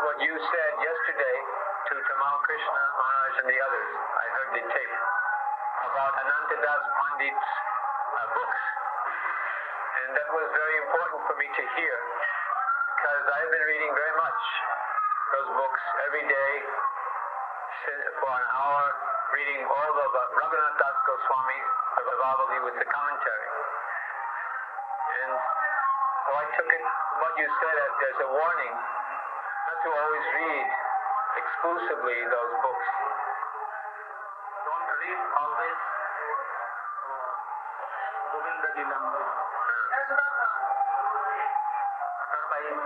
what you said yesterday to Tamal Krishna Maharaj and the others. I heard the tape about Anantadas Pandit's uh, books. And that was very important for me to hear because I've been reading very much those books every day for an hour, reading all of uh, Raghunath Das Goswami, the Stavavali with the commentary. And so I took it, what you said, as there's a warning to always read exclusively those books. Don't read always uh, Govinda Lilamrita. Otherwise,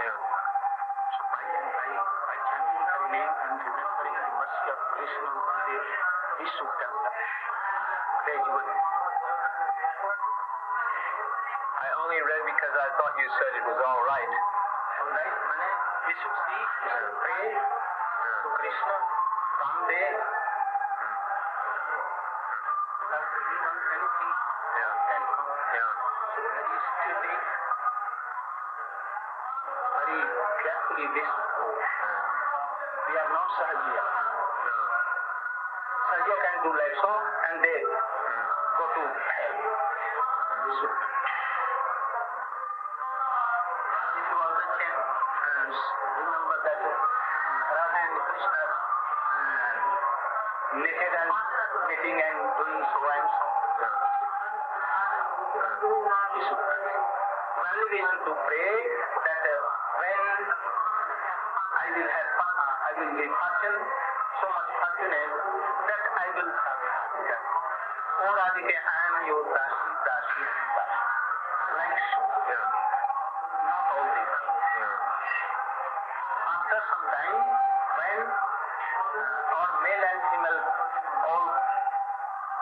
Yeah. So by and by, by I only read because I thought you said it was all right. Alright, mane, we should see, we should pray to Krishna someday. Without doing anything, Yeah. can come. Yeah. So very steady, very carefully go. We are not Sahajiya. No. Sahajiya can do like so and they go to hell. We should. And doing to pray that uh, when I will have uh, I will be fortune, so much fortunate that I will. Oh Radhika, I am your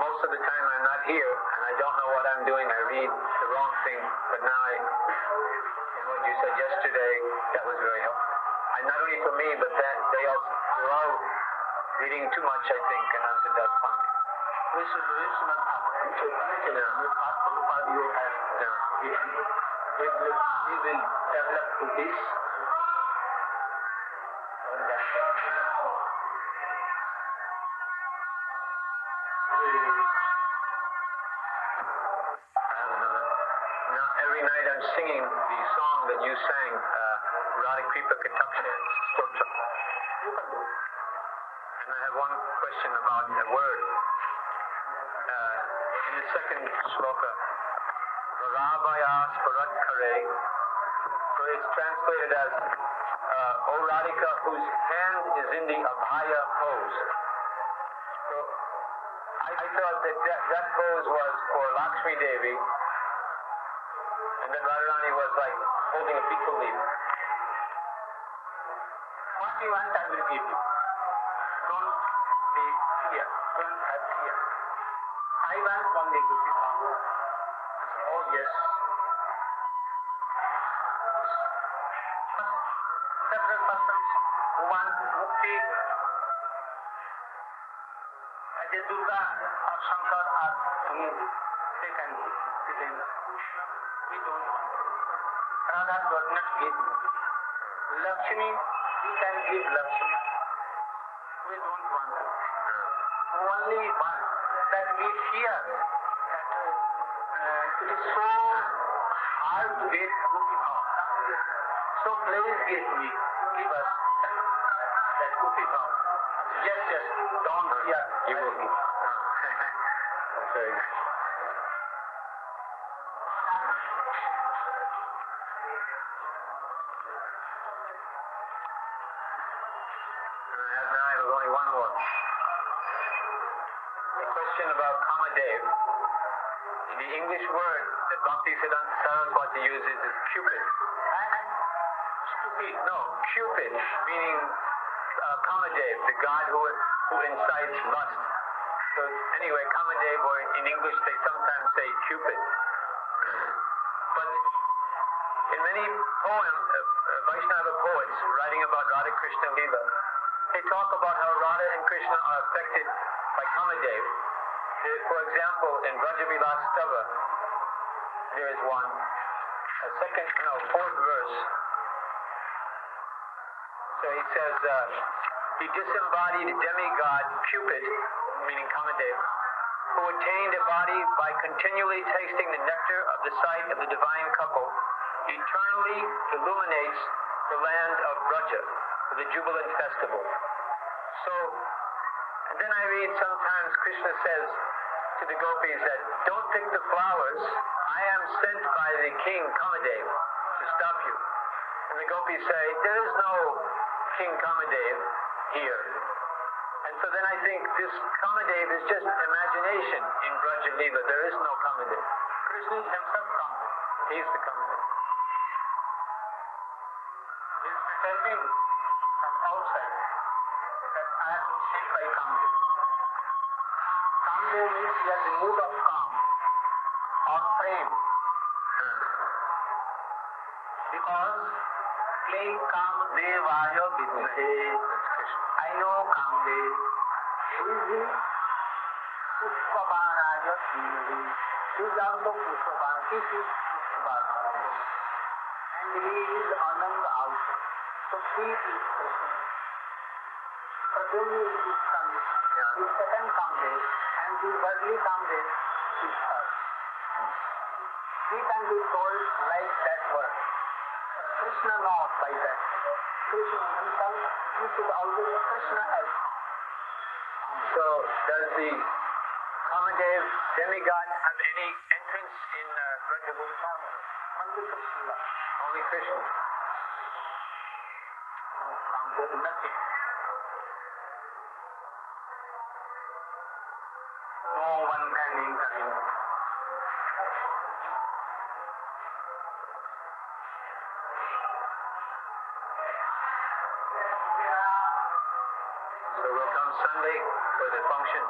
most of the time I'm not here and I don't know what I'm doing. I read the wrong thing, but now I, and what you said yesterday, that was very helpful. And not only for me, but that they all, we're all reading too much, I think, and Ananta Das Pandit. We should read Srimad Bhagavatam. Chaitanya Charitamrita, Past Prabhupada you have Yeah. We will develop to this. Every night I'm singing the song that you sang, uh. And I have one question about the word. Uh, in the second shloka, so it's translated as, uh, O Radhika, whose hand is in the Abhaya pose. I, thought that, that that pose was for Lakshmi Devi, and then Radharani was like holding a betel leaf. What you want, I will give you. Don't be fear. Don't have fear. I want only Gopi Bhava. Oh yes. Several persons who want mukti, as a Durga or Shankar or Anu, they can give them. We don't want. Not give mukti. Lakshmi, we can give Lakshmi. We don't want. Only one that we fear that uh, it is so hard to get Gopi Bhava. Yes, yes, don't fear. You will. That's very nice. And I have now only one more. A question about Kamadev. The English word that Bhakti Siddhanta Saraswati uses is Cupid. stupid. No, Cupid, meaning uh, Kamadev, the god who, who incites lust. So anyway, Kamadev, or in English they sometimes say Cupid. But in many poems, uh, uh, Vaishnava poets writing about Radha Krishna Lila, they talk about how Radha and Krishna are affected by Kamadev. There- For example, in Brajavilas Stava, there is one, a second, no, fourth verse. So he says, uh, disembodied demigod Cupid, meaning Kamadev, who attained a body by continually tasting the nectar of the sight of the divine couple, eternally illuminates the land of Braja for the jubilant festival. So, and then I read sometimes Krishna says to the gopis that don't pick the flowers. I am sent by the king Kamadev to stop you. And the gopis say, there is no King Kamadev here. And so then I think this Kamadev is just imagination in Braja Leela. There is no Kamadev. Krishna is himself come. He's the Kamadev. He is pretending from outside that I been sent by Kamdev. Kamdev means he has the mood of kam or prem. Because He is also Pushpaban. He is Pushpaban. And he is Anand also. So he is Krishna. Pradyumna is his son. Yeah. His second Kamdev. And the worldly Kamdev is first. He can be told like that word. Krishna that. Krishna himself, he always Krishna as So does the Kamadev demigod have any entrance in uh, Leela? only Krishna. Only Krishna. No nothing. No one can enter. Sunday for the function.